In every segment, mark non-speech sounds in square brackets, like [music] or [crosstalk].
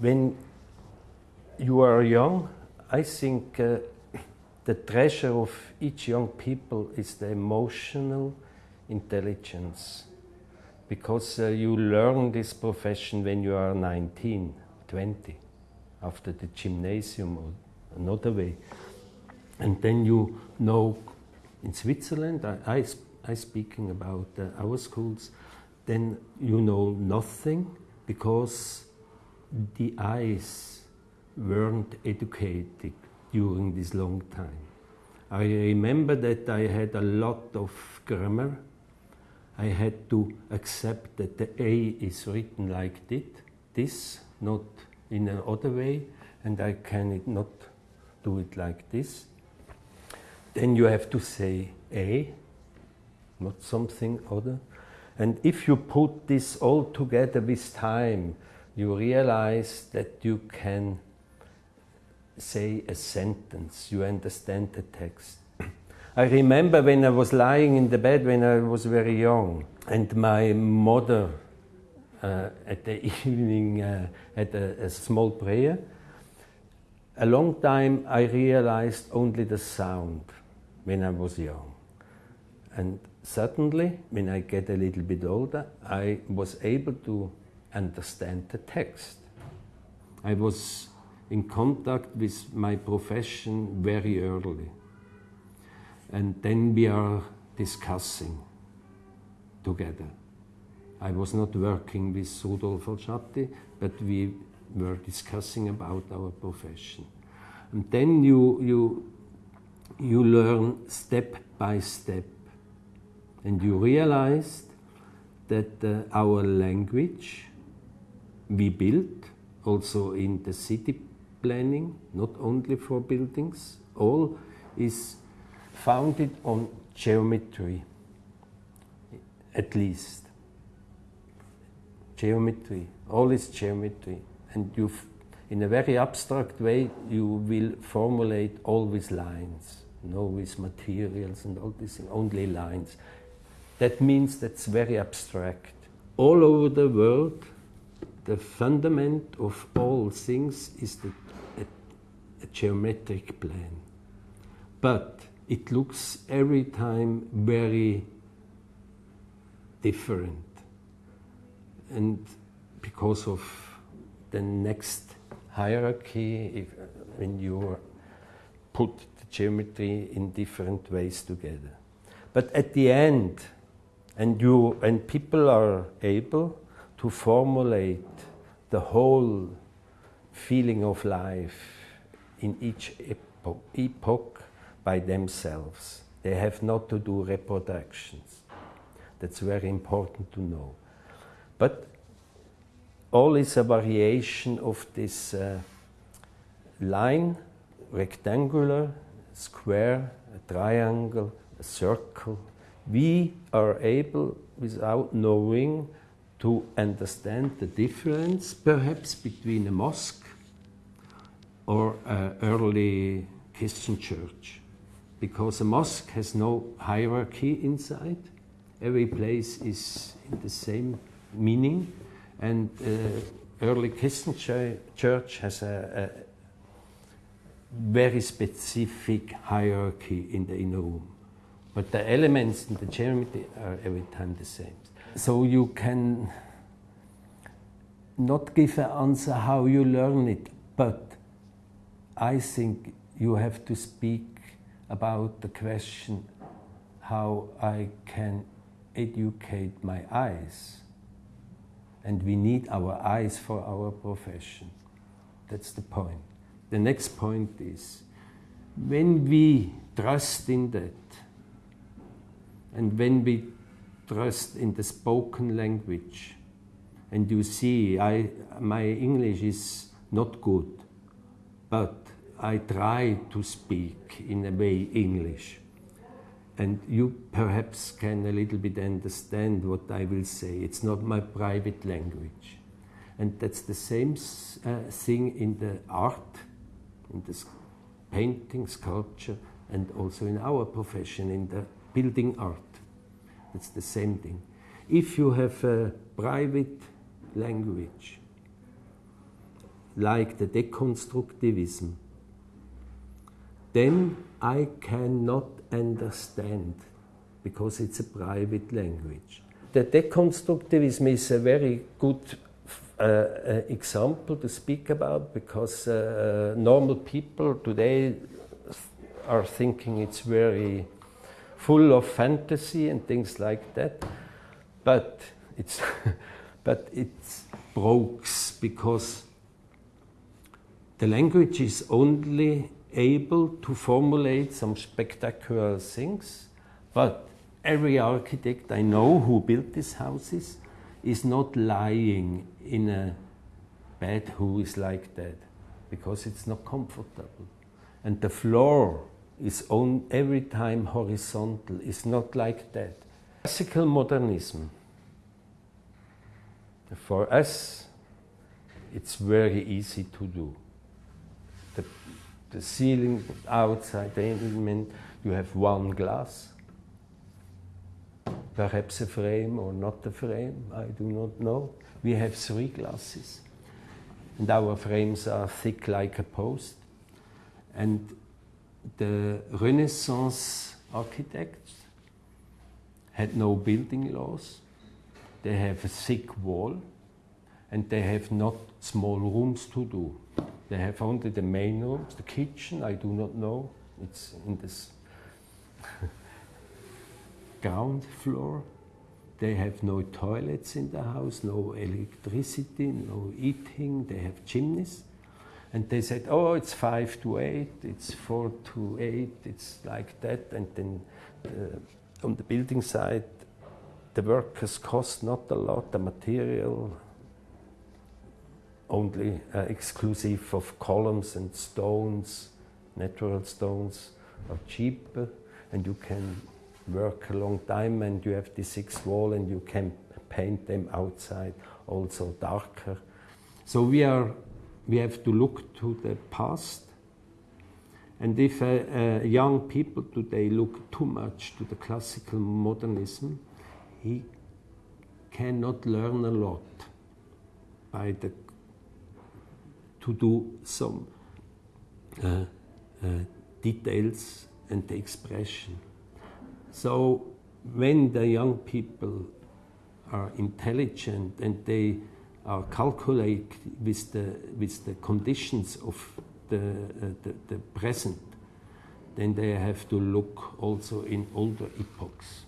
when you are young, I think uh, the treasure of each young people is the emotional intelligence. Because uh, you learn this profession when you are 19, 20, after the gymnasium or another way. And then you know in Switzerland, I, I, I speaking about uh, our schools, then you know nothing because the eyes weren't educated during this long time. I remember that I had a lot of grammar. I had to accept that the A is written like this, this not in another way, and I can not do it like this. Then you have to say A, not something other. And if you put this all together with time, you realize that you can say a sentence, you understand the text. I remember when I was lying in the bed when I was very young, and my mother uh, at the [laughs] evening uh, had a, a small prayer. A long time I realized only the sound when I was young. And suddenly, when I get a little bit older, I was able to understand the text. I was in contact with my profession very early. And then we are discussing together. I was not working with Rudolf Olgiati, but we were discussing about our profession. And then you, you, you learn step by step. And you realized that uh, our language we build also in the city planning, not only for buildings, all is founded on geometry, at least. Geometry, all is geometry. And you, in a very abstract way, you will formulate all with lines, no with materials and all this, only lines. That means that's very abstract. All over the world, the fundament of all things is the a geometric plan. But it looks every time very different. And because of the next hierarchy, if, when you put the geometry in different ways together. But at the end, and you and people are able to formulate the whole feeling of life in each epo epoch by themselves. They have not to do reproductions. That's very important to know. But all is a variation of this uh, line, rectangular, square, a triangle, a circle. We are able, without knowing, to understand the difference, perhaps between a mosque or an early Christian church. Because a mosque has no hierarchy inside. Every place is in the same meaning. And uh, early Christian ch church has a, a, very specific hierarchy in the inner room. But the elements in the geometry are every time the same. So you can not give an answer how you learn it, but I think you have to speak about the question how I can educate my eyes. And we need our eyes for our profession. That's the point. The next point is when we trust in that, and when we trust in the spoken language, and you see, I, my English is not good, but I try to speak in a way English. And you perhaps can a little bit understand what I will say. It's not my private language. And that's the same uh, thing in the art, in the painting, sculpture, and also in our profession, in the building art. It's the same thing. If you have a private language, like the deconstructivism, then I cannot understand because it's a private language. The deconstructivism is a very good uh, uh, example to speak about because uh, normal people today are thinking it's very full of fantasy and things like that, but it's [laughs] but it's breaks because the language is only able to formulate some spectacular things, but every architect I know who built these houses is not lying in a bed who is like that because it's not comfortable. And the floor is on every time horizontal, it's not like that. Classical modernism, for us, it's very easy to do. The, the ceiling outside the element, you have one glass, perhaps a frame or not a frame, I do not know. We have three glasses, and our frames are thick like a post. And the Renaissance architects had no building laws. They have a thick wall, and they have not small rooms to do. They have only the main rooms, the kitchen, I do not know. It's in this [laughs] ground floor. They have no toilets in the house, no electricity, no heating. They have chimneys. And they said, oh, it's five to eight, it's four to eight, it's like that. And then uh, on the building side, the workers cost not a lot, the material only uh, exclusive of columns and stones, natural stones are cheaper and you can work a long time and you have the six wall and you can paint them outside also darker. So we are we have to look to the past and if uh, young people today look too much to the classical modernism, he cannot learn a lot by the to do some uh, uh, details and the expression. So when the young people are intelligent and they are calculate with the, with the conditions of the, uh, the, the present, then they have to look also in older epochs.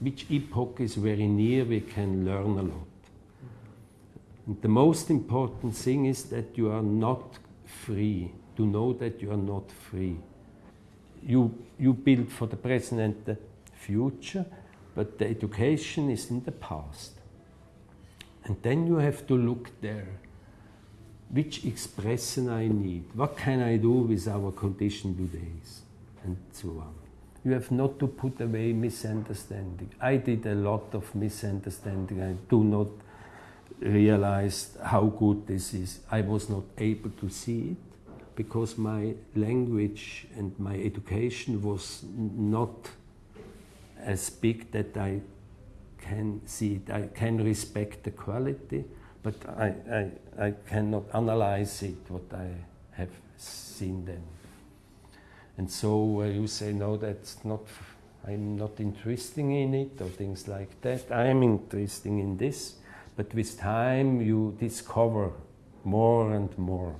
Which epoch is very near, we can learn a lot. And the most important thing is that you are not free, to know that you are not free you, you build for the present and the future, but the education is in the past. And then you have to look there. Which expression I need? What can I do with our condition today? And so on. You have not to put away misunderstanding. I did a lot of misunderstanding. I do not realize how good this is. I was not able to see it because my language and my education was not as big that I can see it. I can respect the quality, but I, I, I cannot analyze it, what I have seen then. And so uh, you say, no, that's not, I'm not interested in it, or things like that. I'm interested in this, but with time you discover more and more.